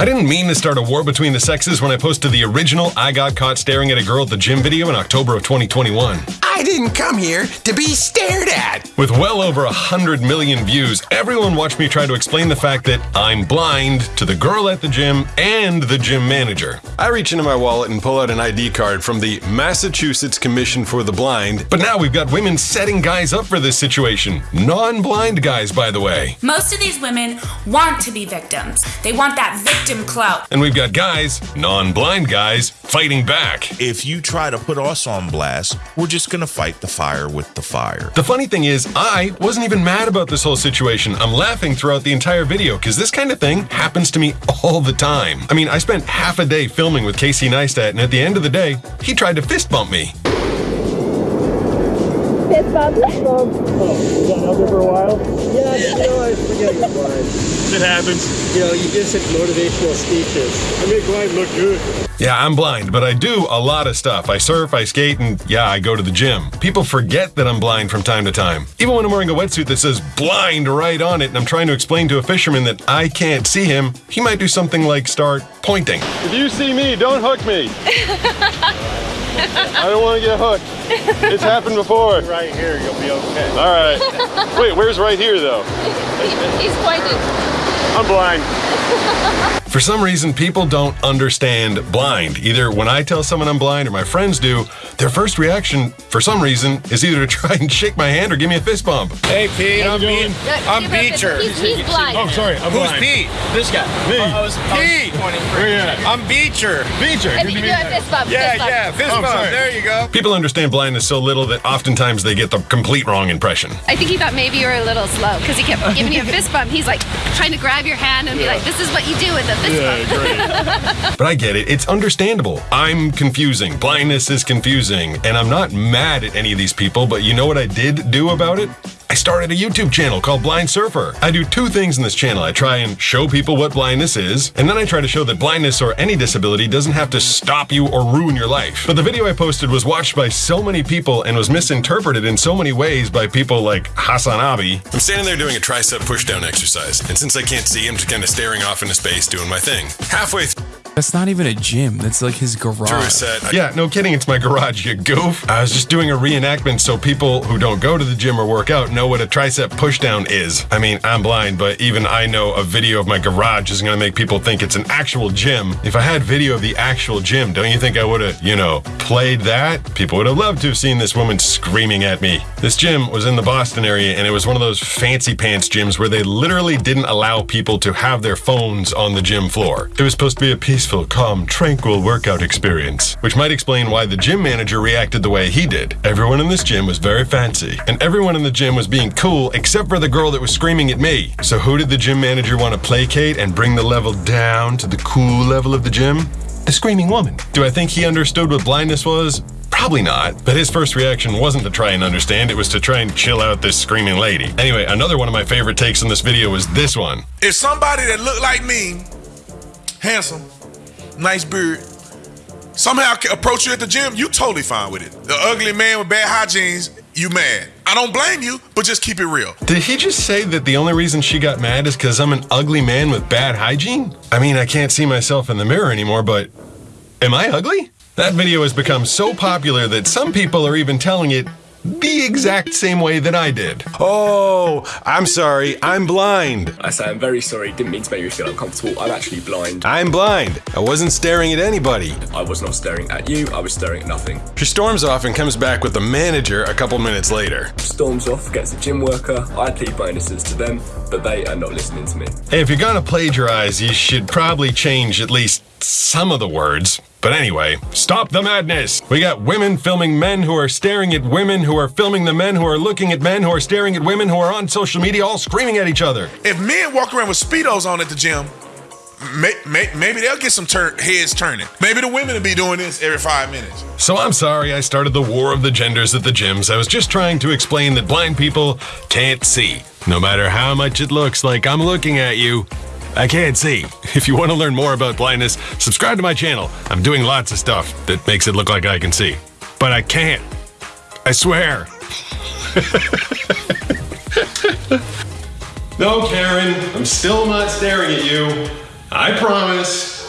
I didn't mean to start a war between the sexes when I posted the original I got caught staring at a girl at the gym video in October of 2021. I didn't come here to be stared at. With well over a hundred million views, everyone watched me try to explain the fact that I'm blind to the girl at the gym and the gym manager. I reach into my wallet and pull out an ID card from the Massachusetts Commission for the Blind, but now we've got women setting guys up for this situation. Non-blind guys, by the way. Most of these women want to be victims. They want that victim clout. And we've got guys, non-blind guys, fighting back. If you try to put us on blast, we're just gonna fight the fire with the fire. The funny thing is, I wasn't even mad about this whole situation. I'm laughing throughout the entire video because this kind of thing happens to me all the time. I mean, I spent half a day filming with Casey Neistat, and at the end of the day, he tried to fist bump me. Fist bump. Fist. Oh, you got out there for a while? Yeah, you know, I forget you're blind. It happens. You know, you give such motivational speeches. I make blind look good. Yeah, I'm blind, but I do a lot of stuff. I surf, I skate, and yeah, I go to the gym. People forget that I'm blind from time to time. Even when I'm wearing a wetsuit that says blind right on it, and I'm trying to explain to a fisherman that I can't see him, he might do something like start pointing. If you see me, don't hook me. I don't want to get hooked. It's happened before. Right here, you'll be okay. All right. Wait, where's right here though? He's pointed. I'm blind. For some reason, people don't understand blind. Either when I tell someone I'm blind or my friends do, their first reaction, for some reason, is either to try and shake my hand or give me a fist bump. Hey Pete, I'm, doing? Be- I'm Give him a fist Beecher. He's, he's blind. Oh, sorry, I'm Who's blind. Pete? This guy. Me. Oh, I I was Pete. pointing for Where you at? I'm Beecher. Beecher. And good you do a fist bump. Yeah, fist bump. yeah, fist Oh, bump. sorry. There you go. People understand blindness so little that oftentimes they get the complete wrong impression. I think he thought maybe you were a little slow because he kept giving you a fist bump. He's like trying to grab your hand and be like, "This is what you do with a fist Yeah, bump." great. But I get it. It's understandable. I'm confusing. Blindness is confusing. And I'm not mad at any of these people, but you know what I did do about it? I started a YouTube channel called Blind Surfer. I do two things in this channel. I try and show people what blindness is, and then I try to show that blindness or any disability doesn't have to stop you or ruin your life. But the video I posted was watched by so many people and was misinterpreted in so many ways by people like Hasan Abi. I'm standing there doing a tricep pushdown exercise, and since I can't see, I'm just kind of staring off into space doing my thing. Halfway through, That's not even a gym. That's like his Drew garage. said, Yeah, no kidding, it's my garage, you goof. I was just doing a reenactment so people who don't go to the gym or work out know what a tricep pushdown is. I mean, I'm blind, but even I know a video of my garage isn't gonna make people think it's an actual gym. If I had video of the actual gym, don't you think I would have, you know, played that? People would have loved to have seen this woman screaming at me. This gym was in the Boston area, and it was one of those fancy pants gyms where they literally didn't allow people to have their phones on the gym floor. It was supposed to be a peaceful, calm, tranquil workout experience, which might explain why the gym manager reacted the way he did. Everyone in this gym was very fancy, and everyone in the gym was being cool except for the girl that was screaming at me. So who did the gym manager want to placate and bring the level down to the cool level of the gym? The screaming woman. Do I think he understood what blindness was? Probably not, but his first reaction wasn't to try and understand, it was to try and chill out this screaming lady. Anyway, another one of my favorite takes in this video was this one. If somebody that looked like me, handsome, nice beard, somehow approach you at the gym, you totally fine with it. The ugly man with bad hygiene, you mad. I don't blame you, but just keep it real. Did he just say that the only reason she got mad is because I'm an ugly man with bad hygiene? I mean, I can't see myself in the mirror anymore, but am I ugly? That video has become so popular that some people are even telling it the exact same way that I did. Oh, I'm sorry, I'm blind. I say I'm very sorry, didn't mean to make you feel uncomfortable. I'm actually blind. I'm blind. I wasn't staring at anybody. I was not staring at you, I was staring at nothing. She storms off and comes back with the manager a couple minutes later. Storms off, gets a gym worker, I plead bonuses to them, but they are not listening to me. Hey, if you're gonna plagiarize, you should probably change at least some of the words. But anyway, stop the madness! We got women filming men who are staring at women who are filming the men who are looking at men who are staring at women who are on social media all screaming at each other. If men walk around with Speedos on at the gym, may, may, maybe they'll get some tur- heads turning. Maybe the women will be doing this every five minutes. So I'm sorry I started the war of the genders at the gyms. I was just trying to explain that blind people can't see. No matter how much it looks like I'm looking at you, I can't see. If you want to learn more about blindness, subscribe to my channel. I'm doing lots of stuff that makes it look like I can see. But I can't. I swear. no, Karen, I'm still not staring at you. I promise